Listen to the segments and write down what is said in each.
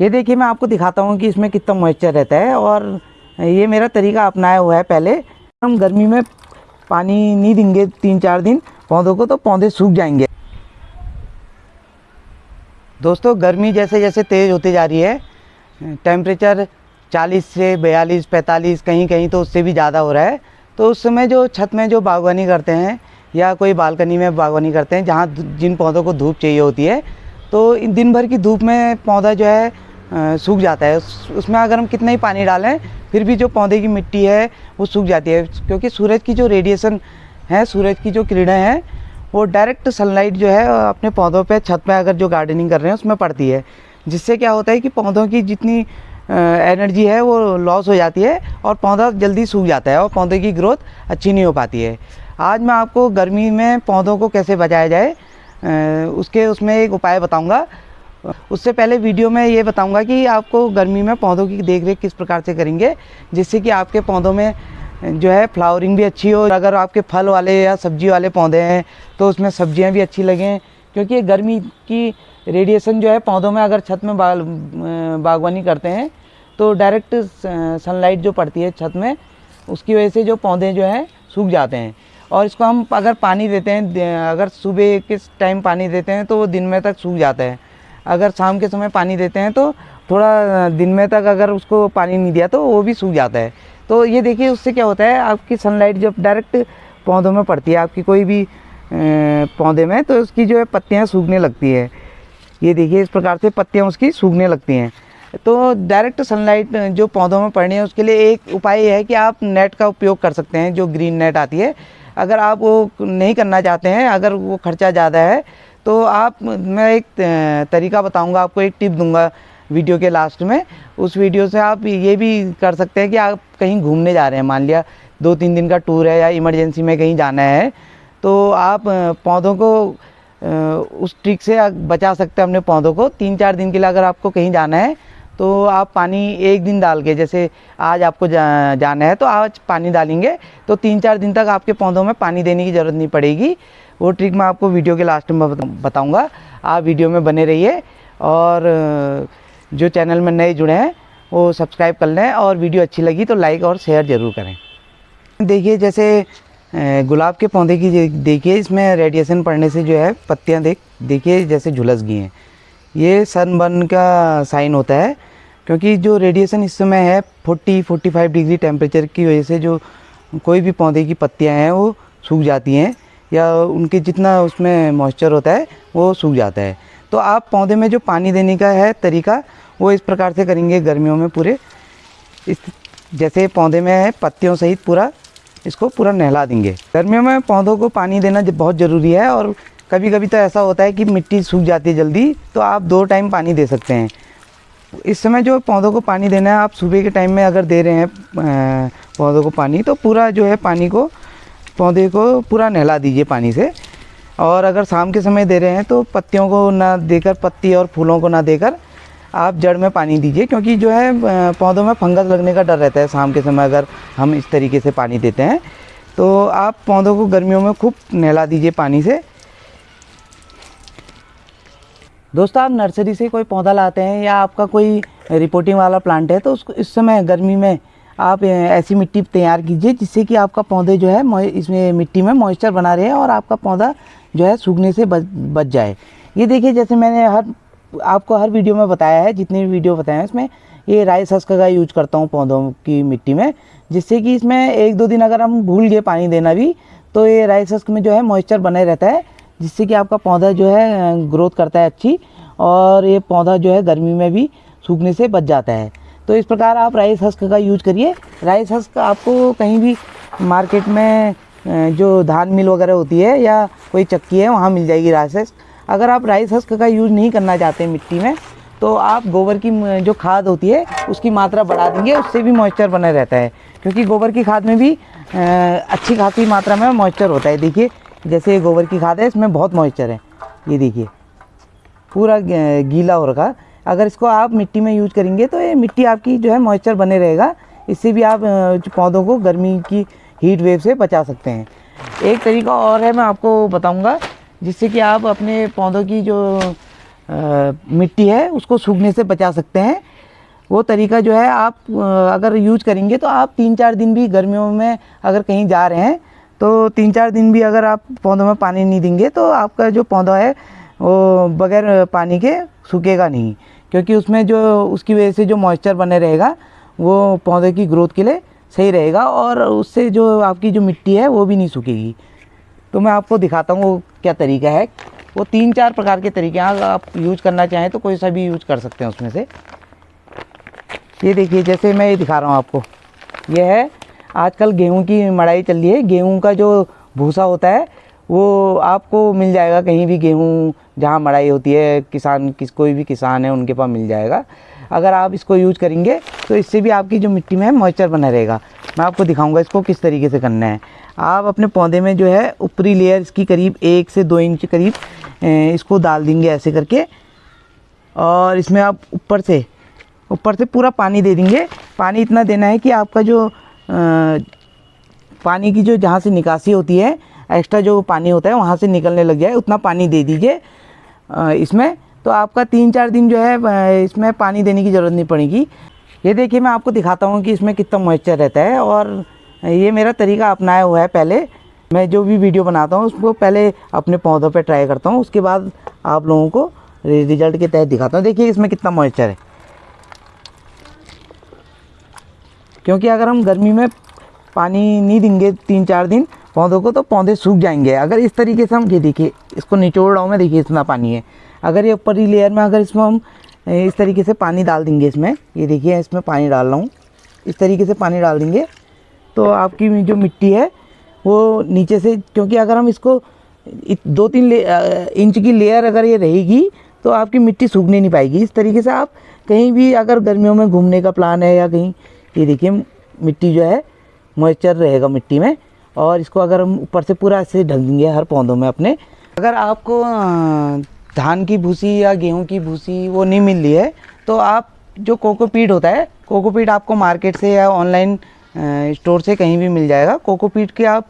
ये देखिए मैं आपको दिखाता हूँ कि इसमें कितना मॉइस्चर रहता है और ये मेरा तरीका अपनाया हुआ है पहले। हम गर्मी में पानी नहीं देंगे तीन चार दिन, पौधों को तो पौधे सूख जाएँगे। दोस्तों, गर्मी जैसे जैसे तेज़ होती जा रही है टेम्परेचर 40 से 42 45 कहीं कहीं तो उससे भी ज़्यादा हो रहा है। तो उस समय जो छत में जो बागवानी करते हैं या कोई बालकनी में बागवानी करते हैं, जहाँ जिन पौधों को धूप चाहिए होती है तो दिन भर की धूप में पौधा जो है सूख जाता है। उस, उसमें अगर हम कितना ही पानी डालें फिर भी जो पौधे की मिट्टी है वो सूख जाती है। क्योंकि सूरज की जो रेडिएशन है सूरज की जो किरणें हैं वो डायरेक्ट सनलाइट जो है अपने पौधों पे छत पे अगर जो गार्डनिंग कर रहे हैं उसमें पड़ती है। जिससे क्या होता है कि पौधों की जितनी एनर्जी है वो लॉस हो जाती है और पौधा जल्दी सूख जाता है और पौधे की ग्रोथ अच्छी नहीं हो पाती है। आज मैं आपको गर्मी में पौधों को कैसे बचाया जाए उसके उसमें एक उपाय बताऊँगा। उससे पहले वीडियो में ये बताऊँगा कि आपको गर्मी में पौधों की देखरेख किस प्रकार से करेंगे, जिससे कि आपके पौधों में जो है फ्लावरिंग भी अच्छी हो अगर आपके फल वाले या सब्ज़ी वाले पौधे हैं तो उसमें सब्ज़ियाँ भी अच्छी लगें, क्योंकि गर्मी की रेडिएशन जो है पौधों में अगर छत में बागवानी करते हैं तो डायरेक्ट सनलाइट जो पड़ती है छत में, उसकी वजह से जो पौधे जो हैं सूख जाते हैं। और इसको हम अगर पानी देते हैं, अगर सुबह किस टाइम पानी देते हैं तो वो दिन में तक सूख जाता है। अगर शाम के समय पानी देते हैं तो थोड़ा दिन में तक अगर उसको पानी नहीं दिया तो वो भी सूख जाता है। तो ये देखिए, उससे क्या होता है, आपकी सनलाइट जब डायरेक्ट पौधों में पड़ती है, आपकी कोई भी पौधे में तो उसकी जो है पत्तियाँ सूखने लगती है। ये देखिए, इस प्रकार से पत्तियाँ उसकी सूखने लगती हैं। तो डायरेक्ट सनलाइट जो पौधों में पड़नी है, उसके लिए एक उपाय है कि आप नेट का उपयोग कर सकते हैं, जो ग्रीन नेट आती है। अगर आप वो नहीं करना चाहते हैं, अगर वो खर्चा ज़्यादा है तो आप मैं एक तरीका बताऊँगा आपको एक टिप दूँगा वीडियो के लास्ट में। उस वीडियो से आप ये भी कर सकते हैं कि आप कहीं घूमने जा रहे हैं। मान लिया दो तीन दिन का टूर है या इमरजेंसी में कहीं जाना है तो आप पौधों को उस ट्रिक से बचा सकते हैं अपने पौधों को। तीन चार दिन के लिए अगर आपको कहीं जाना है तो आप पानी एक दिन डाल के जैसे आज आपको जा, जाना है तो आज पानी डालेंगे तो तीन चार दिन तक आपके पौधों में पानी देने की ज़रूरत नहीं पड़ेगी। वो ट्रिक मैं आपको वीडियो के लास्ट में बताऊँगा। आप वीडियो में बने रहिए और जो चैनल में नए जुड़े हैं, वो सब्सक्राइब कर लें और वीडियो अच्छी लगी तो लाइक और शेयर ज़रूर करें। देखिए, जैसे गुलाब के पौधे की देखिए, इसमें रेडिएशन पड़ने से जो है, पत्तियाँ देख, देखिए, जैसे झुलस गई हैं। ये सनबर्न का साइन होता है, क्योंकि जो रेडिएशन इस समय है 40 45 डिग्री टेम्परेचर की वजह से जो कोई भी पौधे की पत्तियाँ हैं, वो सूख जाती हैं। या उनके जितना उसमें मॉइस्चर होता है, वो सूख जाता है। तो आप पौधे में जो पानी देने का है तरीका, वो इस प्रकार से करेंगे गर्मियों में पूरे। इस, जैसे पौधे में है, पत्तियों सहित पूरा, इसको पूरा नहला देंगे। गर्मियों में पौधों को पानी देना बहुत ज़रूरी है और कभी कभी तो ऐसा होता है कि मिट्टी सूख जाती है जल्दी तो आप दो टाइम पानी दे सकते हैं। इस समय जो पौधों को पानी देना है, आप सुबह के टाइम में अगर दे रहे हैं पौधों को पानी तो पूरा जो है पानी को पौधे को पूरा नहला दीजिए पानी से। और अगर शाम के समय दे रहे हैं तो पत्तियों को ना देकर, पत्ती और फूलों को ना देकर आप जड़ में पानी दीजिए, क्योंकि जो है पौधों में फंगस लगने का डर रहता है शाम के समय अगर हम इस तरीके से पानी देते हैं। तो आप पौधों को गर्मियों में खूब नहला दीजिए पानी से। दोस्तों, आप नर्सरी से कोई पौधा लाते हैं या आपका कोई रिपोर्टिंग वाला प्लांट है तो उसको इस समय गर्मी में आप ऐसी मिट्टी तैयार कीजिए जिससे कि आपका पौधे जो है इसमें मिट्टी में मॉइस्चर बना रहे और आपका पौधा जो है सूखने से बच बच जाए। ये देखिए, जैसे मैंने हर, आपको हर वीडियो में बताया है, जितने भी वीडियो बताए हैं इसमें ये राइस हस्क का यूज़ करता हूँ पौधों की मिट्टी में, जिससे कि इसमें एक दो दिन अगर हम भूल गए पानी देना भी तो ये राइस हस्क में जो है मॉइस्चर बने रहता है, जिससे कि आपका पौधा जो है ग्रोथ करता है अच्छी, और ये पौधा जो है गर्मी में भी सूखने से बच जाता है। तो इस प्रकार आप राइस हस्क का यूज़ करिए। राइस हस्क आपको कहीं भी मार्केट में जो धान मिल वगैरह होती है या कोई चक्की है, वहाँ मिल जाएगी राइस हस्क अगर आप राइस हस्क का यूज़ नहीं करना चाहते मिट्टी में तो आप गोबर की जो खाद होती है, उसकी मात्रा बढ़ा देंगे उससे भी मॉइस्चर बना रहता है। क्योंकि गोबर की खाद में भी अच्छी खासी मात्रा में मॉइस्चर होता है। देखिए, जैसे गोबर की खाद है, इसमें बहुत मॉइस्चर है। ये देखिए, पूरा गीला हो रखा। अगर इसको आप मिट्टी में यूज़ करेंगे तो ये मिट्टी आपकी जो है मॉइस्चर बने रहेगा। इससे भी आप पौधों को गर्मी की हीट वेव से बचा सकते हैं। एक तरीका और है मैं आपको बताऊँगा जिससे कि आप अपने पौधों की जो अ, मिट्टी है उसको सूखने से बचा सकते हैं। वो तरीका जो है आप अगर यूज़ करेंगे तो आप तीन चार दिन भी गर्मियों में अगर कहीं जा रहे हैं तो तीन चार दिन भी अगर आप पौधों में पानी नहीं देंगे तो आपका जो पौधा है वो बगैर पानी के सूखेगा नहीं। क्योंकि उसमें जो, उसकी वजह से जो मॉइस्चर बने रहेगा, वो पौधे की ग्रोथ के लिए सही रहेगा और उससे जो आपकी जो मिट्टी है, वो भी नहीं सूखेगी। तो मैं आपको दिखाता हूँ वो क्या तरीका है। वो तीन चार प्रकार के तरीके हैं। आप यूज़ करना चाहें तो कोई सा भी यूज़ कर सकते हैं उसमें से। ये देखिए, जैसे मैं ये दिखा रहा हूँ आपको। ये है, आजकल गेहूँ की मड़ाई चल रही है। गेहूँ का जो भूसा होता है वो आपको मिल जाएगा कहीं भी गेहूँ जहाँ मड़ाई होती है किसान किस कोई भी किसान है उनके पास मिल जाएगा। अगर आप इसको यूज़ करेंगे तो इससे भी आपकी जो मिट्टी में मॉइस्चर बना रहेगा। मैं आपको दिखाऊँगा इसको किस तरीके से करना है। आप अपने पौधे में जो है ऊपरी लेयर इसकी करीब एक से दो इंच करीब इसको डाल देंगे ऐसे करके। और इसमें आप ऊपर से ऊपर से पूरा पानी दे देंगे। पानी इतना देना है कि आपका जो अ, पानी की जो जहाँ से निकासी होती है एक्स्ट्रा जो पानी होता है वहाँ से निकलने लग जाए, उतना पानी दे दीजिए इसमें। तो आपका तीन चार दिन जो है इसमें पानी देने की ज़रूरत नहीं पड़ेगी। ये देखिए, मैं आपको दिखाता हूँ कि इसमें कितना मॉइस्चर रहता है और ये मेरा तरीका अपनाया हुआ है पहले। मैं जो भी वीडियो बनाता हूँ, उसको पहले अपने पौधों पे ट्राई करता हूँ, उसके बाद आप लोगों को रिज़ल्ट के तहत दिखाता हूँ। देखिए, इसमें कितना मॉइस्चर है। क्योंकि अगर हम गर्मी में पानी नहीं देंगे तीन चार दिन पौधों को तो पौधे सूख जाएँगे। अगर इस तरीके से हम, ये देखिए, इसको निचोड़ रहा हूँ मैं देखिए, इतना पानी है। अगर ये ऊपरी लेयर में, अगर इसमें हम इस तरीके से पानी डाल देंगे इसमें, ये देखिए इसमें पानी डाल रहा हूँ। इस तरीके से पानी डाल देंगे। तो आपकी जो मिट्टी है, वो नीचे से, क्योंकि अगर हम इसको दो तीन इंच की लेयर अगर ये रहेगी तो आपकी मिट्टी सूखने नहीं पाएगी। इस तरीके से आप कहीं भी अगर गर्मियों में घूमने का प्लान है या कहीं, ये देखिए, मिट्टी जो है मॉइस्चर रहेगा मिट्टी में। और इसको अगर हम ऊपर से पूरा ऐसे ढक देंगे हर पौधों में अपने, अगर आपको धान की भूसी या गेहूँ की भूसी वो नहीं मिल रही है तो आप जो कोकोपीट होता है, कोकोपीट आपको मार्केट से या ऑनलाइन स्टोर से कहीं भी मिल जाएगा। कोकोपीट के आप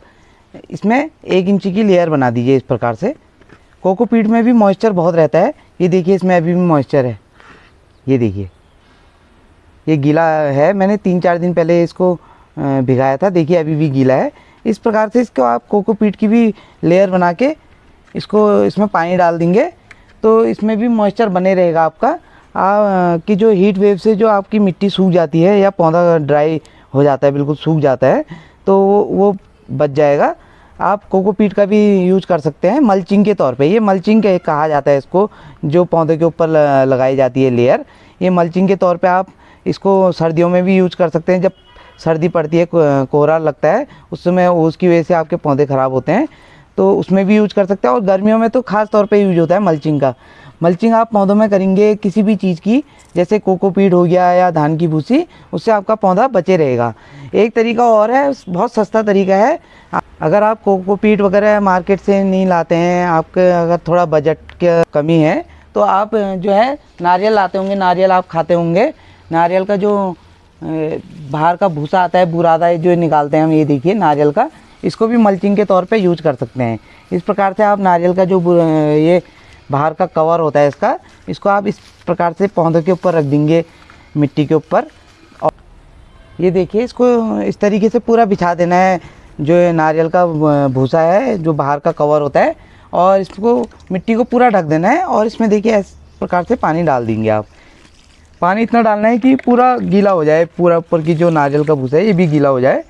इसमें एक इंची की लेयर बना दीजिए इस प्रकार से। कोकोपीट में भी मॉइस्चर बहुत रहता है। ये देखिए, इसमें अभी भी मॉइस्चर है। ये देखिए। ये गीला है। मैंने तीन चार दिन पहले इसको भिगाया था। देखिए, अभी भी गीला है। इस प्रकार से इसको आप कोकोपीट की भी लेयर बना के इसको इसमें पानी डाल देंगे। तो इसमें भी मॉइस्चर बने रहेगा आपका। आ, कि जो हीट वेव से जो आपकी मिट्टी सूख जाती है या पौधा ड्राई हो जाता है बिल्कुल सूख जाता है तो वो वो बच जाएगा। आप कोकोपीट का भी यूज़ कर सकते हैं मल्चिंग के तौर पे। ये मल्चिंग कहा जाता है इसको जो पौधे के ऊपर लगाई जाती है लेयर ये मल्चिंग के तौर पे आप इसको सर्दियों में भी यूज़ कर सकते हैं। जब सर्दी पड़ती है कोहरा लगता है, उस समय उसकी वजह से आपके पौधे ख़राब होते हैं। तो उसमें भी यूज़ कर सकते हैं और गर्मियों में तो खास तौर पे यूज़ होता है मल्चिंग का। मल्चिंग आप पौधों में करेंगे किसी भी चीज़ की, जैसे कोकोपीट हो गया या धान की भूसी, उससे आपका पौधा बचे रहेगा। एक तरीका और है, बहुत सस्ता तरीका है। अगर आप कोकोपीट वगैरह मार्केट से नहीं लाते हैं, आपके अगर थोड़ा बजट की कमी है तो आप जो है नारियल लाते होंगे, नारियल आप खाते होंगे। नारियल का जो बाहर का भूसा आता है बुरादा जो निकालते हैं हम, ये देखिए, नारियल का। इसको भी मल्चिंग के तौर पे यूज़ कर सकते हैं। इस प्रकार से आप नारियल का जो ये बाहर का कवर होता है इसका, इसको आप इस प्रकार से पौधों के ऊपर रख देंगे, मिट्टी के ऊपर। और ये देखिए, इसको इस तरीके से पूरा बिछा देना है, जो नारियल का भूसा है, जो बाहर का कवर होता है। और इसको मिट्टी को पूरा ढक देना है, और इसमें देखिए, इस प्रकार से पानी डाल देंगे आप। पानी इतना डालना है कि पूरा गीला हो जाए, पूरा ऊपर की जो नारियल का भूसा है, ये भी गीला हो जाए।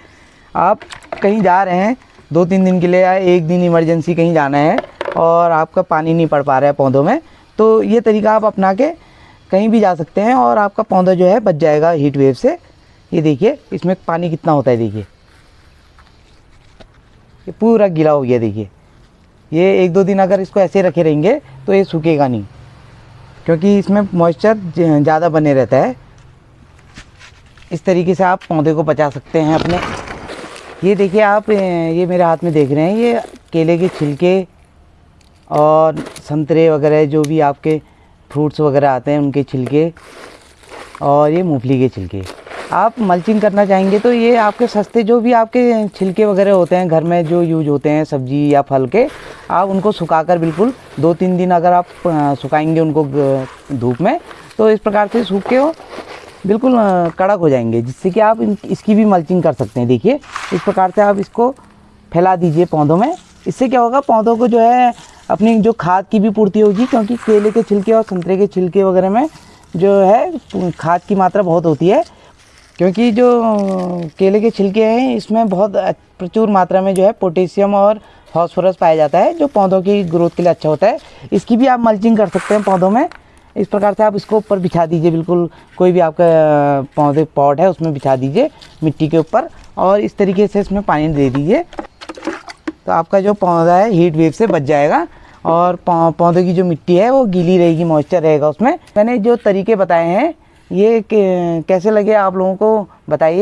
आप कहीं जा रहे हैं दो तीन दिन के लिए या एक दिन इमरजेंसी कहीं जाना है और आपका पानी नहीं पड़ पा रहा है पौधों में तो ये तरीका आप अपना के कहीं भी जा सकते हैं और आपका पौधा जो है बच जाएगा हीट वेव से। ये देखिए, इसमें पानी कितना होता है देखिए। ये पूरा गीला हो गया देखिए। ये एक दो दिन अगर इसको ऐसे रखे रहेंगे तो ये सूखेगा नहीं। क्योंकि इसमें मॉइस्चर ज़्यादा बने रहता है। इस तरीके से आप पौधे को बचा सकते हैं अपने। ये देखिए आप ये मेरे हाथ में देख रहे हैं, ये केले के छिलके और संतरे वगैरह, जो भी आपके फ्रूट्स वगैरह आते हैं उनके छिलके और ये मूंगफली के छिलके। आप मल्चिंग करना चाहेंगे तो ये आपके सस्ते जो भी आपके छिलके वगैरह होते हैं, घर में जो यूज़ होते हैं, सब्ज़ी या फल के, आप उनको सुखाकर बिल्कुल दो तीन दिन अगर आप सुखाएँगे उनको धूप में तो इस प्रकार से सूख के वो बिल्कुल कड़क हो जाएँगे, जिससे कि आप इसकी भी मल्चिंग कर सकते हैं। देखिए, इस प्रकार से आप इसको फैला दीजिए पौधों में। इससे क्या होगा, पौधों को जो है, अपनी जो खाद की भी पूर्ति होगी, क्योंकि केले के छिलके और संतरे के छिलके वगैरह में जो है, खाद की मात्रा बहुत होती है क्योंकि जो केले के छिलके हैं, इसमें बहुत प्रचुर मात्रा में जो है पोटेशियम और फॉस्फोरस पाया जाता है, जो पौधों की ग्रोथ के लिए अच्छा होता है। इसकी भी आप मल्चिंग कर सकते हैं पौधों में। इस प्रकार से आप इसको ऊपर बिछा दीजिए, बिल्कुल कोई भी आपका पौधे, पॉट है, उसमें बिछा दीजिए मिट्टी के ऊपर और इस तरीके से इसमें पानी दे दीजिए। तो आपका जो पौधा है हीट वेव से बच जाएगा और पौधे की जो मिट्टी है, वो गीली रहेगी मॉइस्चर रहेगा उसमें। मैंने जो तरीके बताए हैं ये कैसे लगे आप लोगों को? बताइए।